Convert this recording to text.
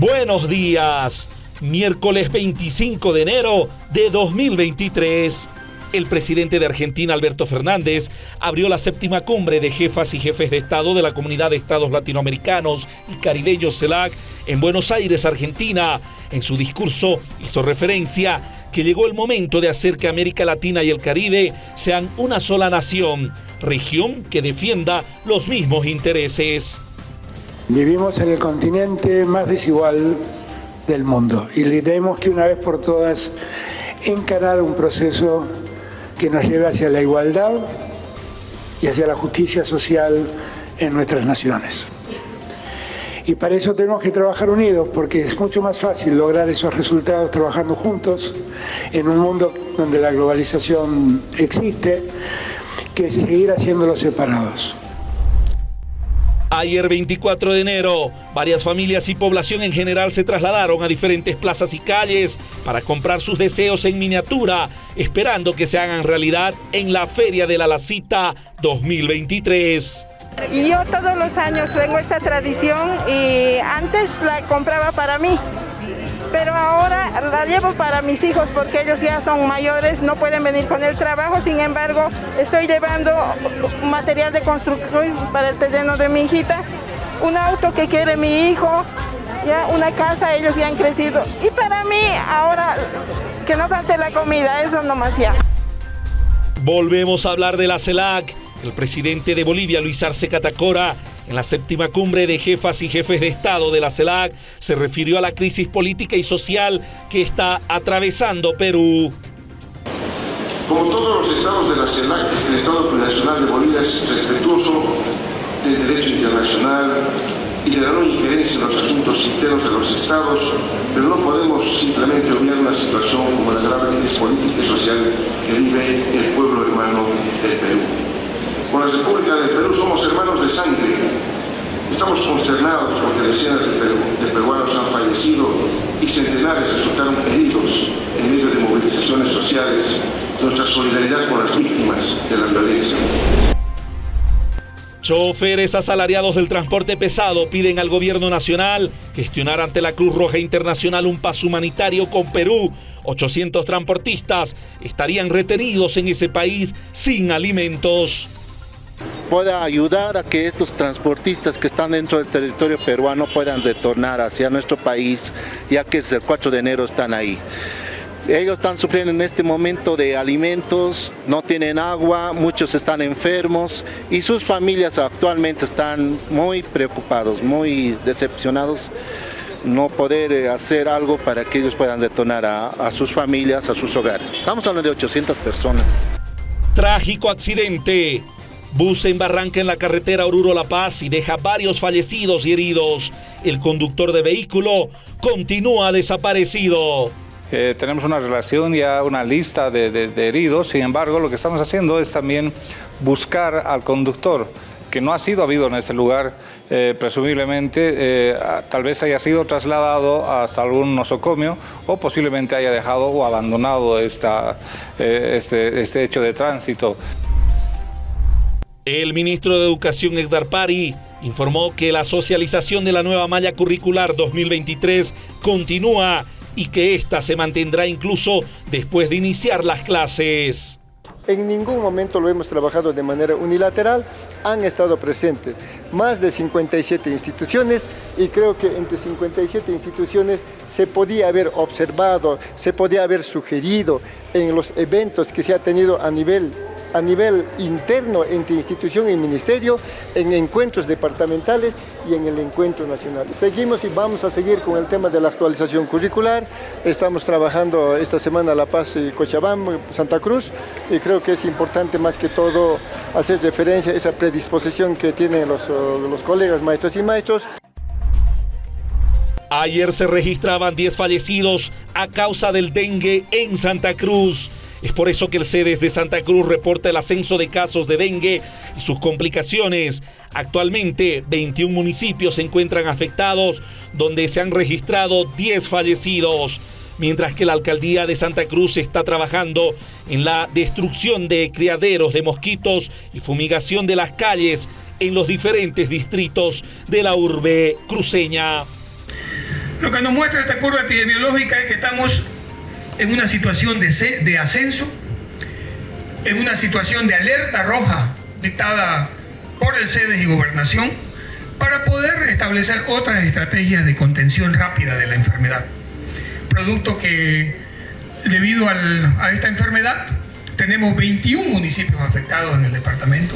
Buenos días, miércoles 25 de enero de 2023. El presidente de Argentina, Alberto Fernández, abrió la séptima cumbre de jefas y jefes de Estado de la Comunidad de Estados Latinoamericanos y Caribeños CELAC en Buenos Aires, Argentina. En su discurso hizo referencia que llegó el momento de hacer que América Latina y el Caribe sean una sola nación, región que defienda los mismos intereses. Vivimos en el continente más desigual del mundo y tenemos que una vez por todas encarar un proceso que nos lleve hacia la igualdad y hacia la justicia social en nuestras naciones. Y para eso tenemos que trabajar unidos, porque es mucho más fácil lograr esos resultados trabajando juntos en un mundo donde la globalización existe, que seguir haciéndolos separados. Ayer 24 de enero, varias familias y población en general se trasladaron a diferentes plazas y calles para comprar sus deseos en miniatura, esperando que se hagan realidad en la Feria de la Lacita 2023. Yo todos los años tengo esta tradición y antes la compraba para mí, pero ahora la llevo para mis hijos porque ellos ya son mayores, no pueden venir con el trabajo, sin embargo estoy llevando material de construcción para el terreno de mi hijita, un auto que quiere mi hijo, ya una casa, ellos ya han crecido. Y para mí ahora que no falte la comida, eso nomás ya. Volvemos a hablar de la CELAC. El presidente de Bolivia, Luis Arce Catacora, en la séptima cumbre de jefas y jefes de Estado de la CELAC, se refirió a la crisis política y social que está atravesando Perú. Como todos los estados de la CELAC, el Estado Plurinacional de Bolivia es respetuoso del derecho internacional y de la no injerencia en los asuntos internos de los estados, pero no podemos simplemente obviar una situación como la grave crisis política y social que vive el pueblo hermano del Perú. Con la República del Perú somos hermanos de sangre. Estamos consternados porque decenas de, de peruanos han fallecido y centenares resultaron heridos en medio de movilizaciones sociales. Nuestra solidaridad con las víctimas de la violencia. Choferes asalariados del transporte pesado piden al gobierno nacional gestionar ante la Cruz Roja Internacional un paso humanitario con Perú. 800 transportistas estarían retenidos en ese país sin alimentos. Pueda ayudar a que estos transportistas que están dentro del territorio peruano puedan retornar hacia nuestro país, ya que desde el 4 de enero están ahí. Ellos están sufriendo en este momento de alimentos, no tienen agua, muchos están enfermos y sus familias actualmente están muy preocupados, muy decepcionados no poder eh, hacer algo para que ellos puedan retornar a, a sus familias, a sus hogares. Estamos hablando de 800 personas. Trágico accidente. Bus en Barranca en la carretera Oruro-La Paz y deja varios fallecidos y heridos. El conductor de vehículo continúa desaparecido. Eh, tenemos una relación, ya una lista de, heridos, sin embargo lo que estamos haciendo es también buscar al conductor que no ha sido habido en ese lugar, eh, presumiblemente eh, tal vez haya sido trasladado hasta algún nosocomio o posiblemente haya dejado o abandonado esta, este, este hecho de tránsito. El ministro de Educación, Edgar Pari, informó que la socialización de la nueva malla curricular 2023 continúa y que ésta se mantendrá incluso después de iniciar las clases. En ningún momento lo hemos trabajado de manera unilateral, han estado presentes más de 57 instituciones y creo que entre 57 instituciones se podía haber observado, se podía haber sugerido en los eventos que se ha tenido a nivel a nivel interno entre institución y ministerio, en encuentros departamentales y en el encuentro nacional. Seguimos y vamos a seguir con el tema de la actualización curricular. Estamos trabajando esta semana La Paz y Cochabamba, Santa Cruz, y creo que es importante más que todo hacer referencia a esa predisposición que tienen los, los colegas maestros y maestros. Ayer se registraban 10 fallecidos a causa del dengue en Santa Cruz. Es por eso que el CEDES de Santa Cruz reporta el ascenso de casos de dengue y sus complicaciones. Actualmente, 21 municipios se encuentran afectados, donde se han registrado 10 fallecidos. Mientras que la alcaldía de Santa Cruz está trabajando en la destrucción de criaderos de mosquitos y fumigación de las calles en los diferentes distritos de la urbe cruceña. Lo que nos muestra esta curva epidemiológica es que estamos en una situación de, ascenso, en una situación de alerta roja dictada por el SEDES y Gobernación, para poder establecer otras estrategias de contención rápida de la enfermedad. Producto que, debido a esta enfermedad, tenemos 21 municipios afectados en el departamento.